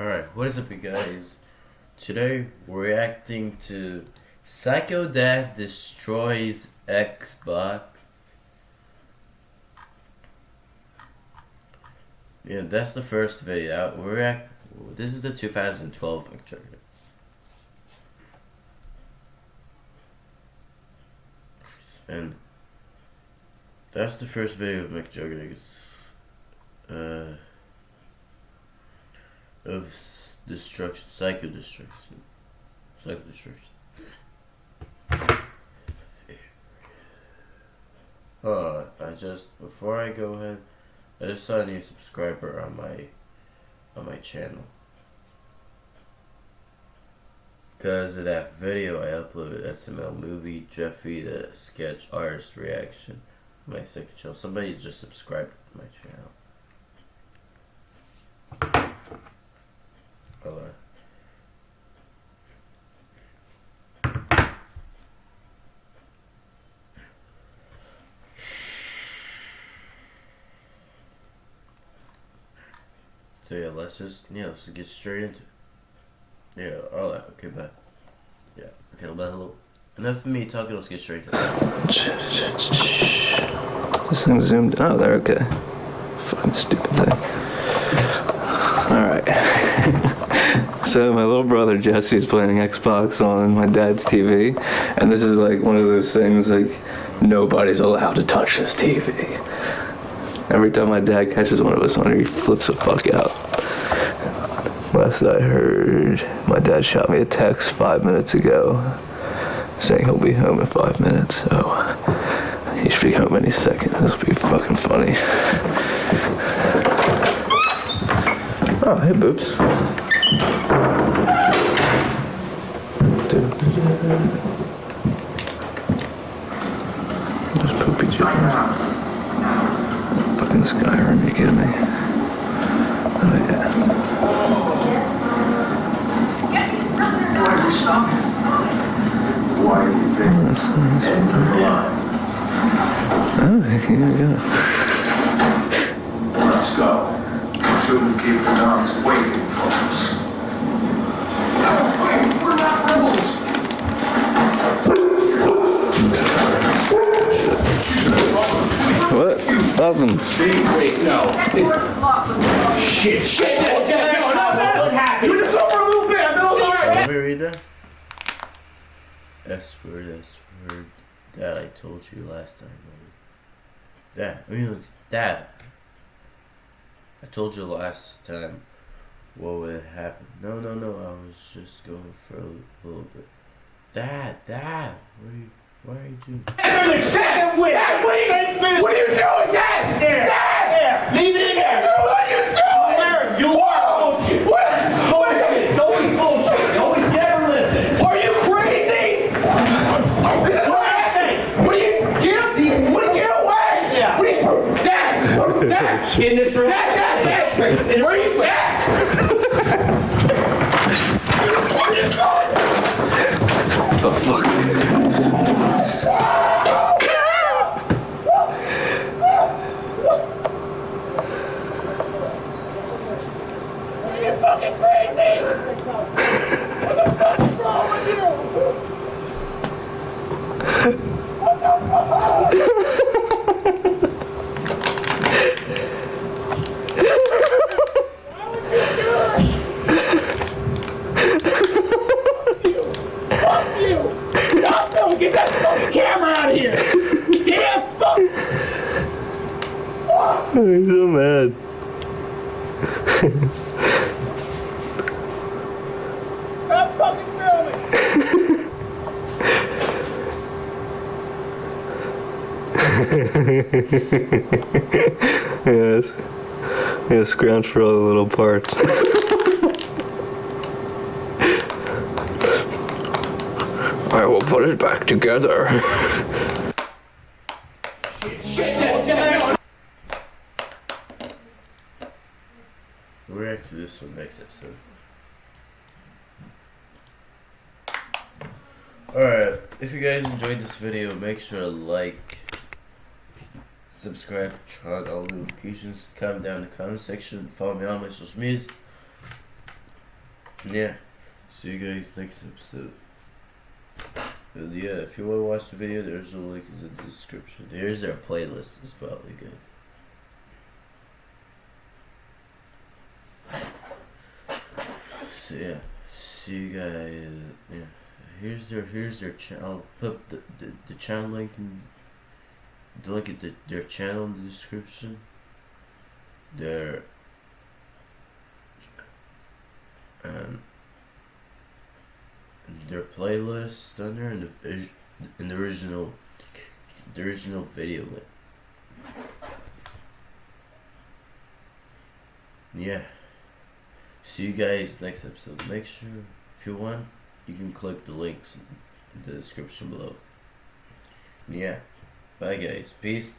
Alright, what is up you guys? Today we're reacting to Psycho Dad Destroys Xbox. Yeah, that's the first video. We're react this is the 2012 picture. And that's the first video of McJugger's uh of destruction, psycho destruction, psycho destruction. Uh, I just before I go ahead, I just saw a new subscriber on my on my channel. Because of that video I uploaded SML movie Jeffy the sketch artist reaction my second channel. Somebody just subscribed to my channel. Hold on. So yeah, let's just yeah, let's get straight into it. Yeah, alright, okay, bye. Yeah, okay, bye, hello. Enough of me talking, let's get straight. This thing zoomed. Oh, there, okay. Fucking stupid thing. Alright. So, my little brother Jesse's playing Xbox on my dad's TV, and this is like one of those things like nobody's allowed to touch this TV. Every time my dad catches one of us on it, he flips the fuck out. Last I heard, my dad shot me a text five minutes ago saying he'll be home in five minutes, so he should be home any second. This will be fucking funny. Oh, hey, boobs. There's poopy chicken. Fucking Skyrim, you kidding me? Oh, yeah. Why do you think That's, that's and you're blind? Oh, here we go. Let's go. Shouldn't keep the dogs waiting Nothing. Wait, no. Shit, shit, no, no, no, no, what happened? You just go for a little bit, I feel sorry. Let me read that. S word, S word. That I told you last time. That, I mean, look, that. I told you last time what would happen. No, no, no, I was just going for a little bit. That, that. What are you, why are you doing? After the second win, Dad, what are you, what are you doing, Dad? There. Dad, there. Leave it in there. What are you doing? There, you are bullshit. What? Bullshit. It's always bullshit. You always never listen. Are you crazy? This is what I think. What are you, get, what are you, get away? Yeah. What are you, Dad, Dad. In this room. Where are you, Dad? Where are you going? Oh, fuck. Are you fucking crazy? What the fuck is wrong with you? Fuck you! Stop! Don't get that fucking camera out of here! Damn! Fuck! He's so mad. Stop fucking filming! Yes. Yeah, scrounge for all the little parts. I will put it back together. React to this one next episode. Alright, if you guys enjoyed this video, make sure to like, subscribe, turn on all notifications, comment down in the comment section, follow me on my social. Yeah. See you guys next episode. Yeah, if you want to watch the video, there's a link in the description. Here's their playlist as well, guys. So yeah, see you guys. Yeah, here's their here's their channel. Put the, the the channel link in the link at the, their channel in the description. Their and their playlist on there the in the original the original video link. Yeah. See you guys next episode. Make sure if you want, you can click the links in the description below. Yeah. Bye guys. Peace.